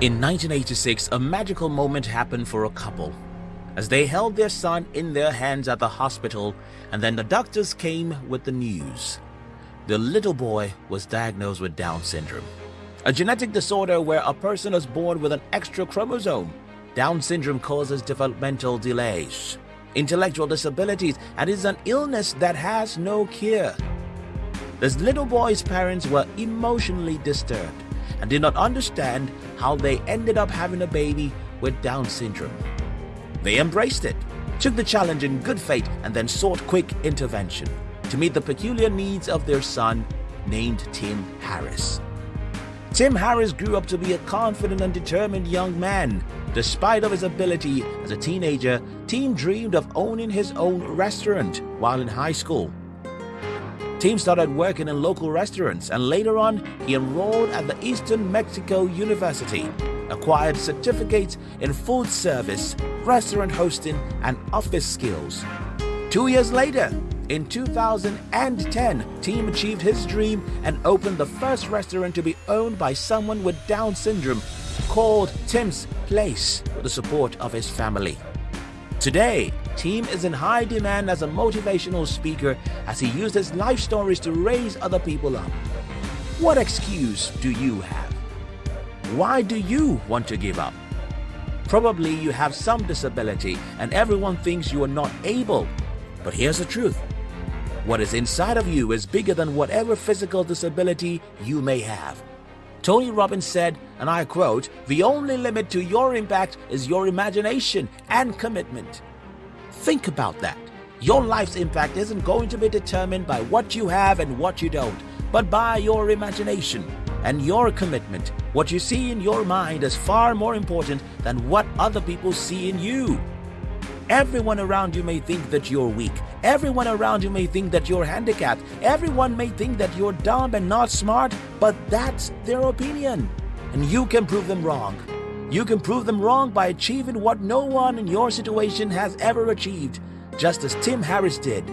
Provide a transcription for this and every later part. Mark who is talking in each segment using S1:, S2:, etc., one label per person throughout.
S1: In 1986, a magical moment happened for a couple as they held their son in their hands at the hospital and then the doctors came with the news. The little boy was diagnosed with Down syndrome, a genetic disorder where a person is born with an extra chromosome. Down syndrome causes developmental delays, intellectual disabilities, and is an illness that has no cure. This little boy's parents were emotionally disturbed and did not understand how they ended up having a baby with Down syndrome. They embraced it, took the challenge in good faith, and then sought quick intervention to meet the peculiar needs of their son named Tim Harris. Tim Harris grew up to be a confident and determined young man. Despite of his ability as a teenager, Tim dreamed of owning his own restaurant while in high school. Tim started working in local restaurants and later on he enrolled at the Eastern Mexico University, acquired certificates in food service, restaurant hosting and office skills. Two years later, in 2010, Tim achieved his dream and opened the first restaurant to be owned by someone with Down syndrome called Tim's Place with the support of his family. Today, Tim is in high demand as a motivational speaker as he uses life stories to raise other people up. What excuse do you have? Why do you want to give up? Probably you have some disability and everyone thinks you are not able. But here's the truth. What is inside of you is bigger than whatever physical disability you may have. Tony Robbins said, and I quote, The only limit to your impact is your imagination and commitment. Think about that. Your life's impact isn't going to be determined by what you have and what you don't, but by your imagination and your commitment. What you see in your mind is far more important than what other people see in you. Everyone around you may think that you're weak. Everyone around you may think that you're handicapped. Everyone may think that you're dumb and not smart, but that's their opinion. And you can prove them wrong. You can prove them wrong by achieving what no one in your situation has ever achieved, just as Tim Harris did.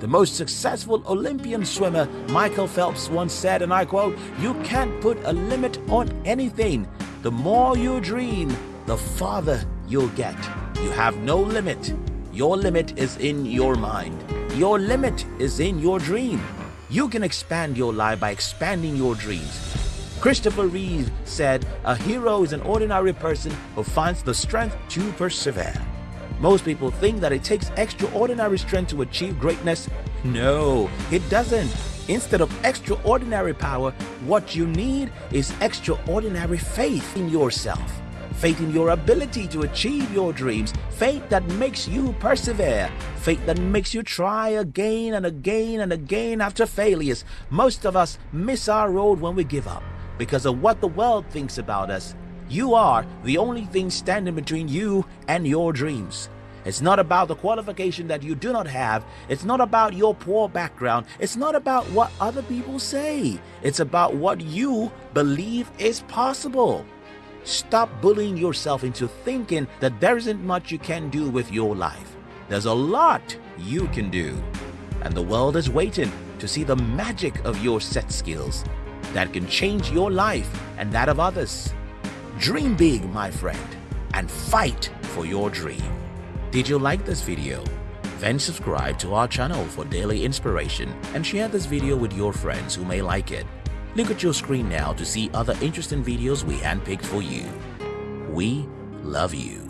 S1: The most successful Olympian swimmer, Michael Phelps, once said, and I quote, You can't put a limit on anything. The more you dream, the farther you'll get. You have no limit. Your limit is in your mind. Your limit is in your dream. You can expand your life by expanding your dreams. Christopher Reeve said, A hero is an ordinary person who finds the strength to persevere. Most people think that it takes extraordinary strength to achieve greatness. No, it doesn't. Instead of extraordinary power, what you need is extraordinary faith in yourself. Faith in your ability to achieve your dreams. Faith that makes you persevere. Faith that makes you try again and again and again after failures. Most of us miss our road when we give up because of what the world thinks about us. You are the only thing standing between you and your dreams. It's not about the qualification that you do not have. It's not about your poor background. It's not about what other people say. It's about what you believe is possible. Stop bullying yourself into thinking that there isn't much you can do with your life. There's a lot you can do. And the world is waiting to see the magic of your set skills that can change your life and that of others. Dream big, my friend, and fight for your dream. Did you like this video? Then subscribe to our channel for daily inspiration and share this video with your friends who may like it. Look at your screen now to see other interesting videos we handpicked for you. We love you.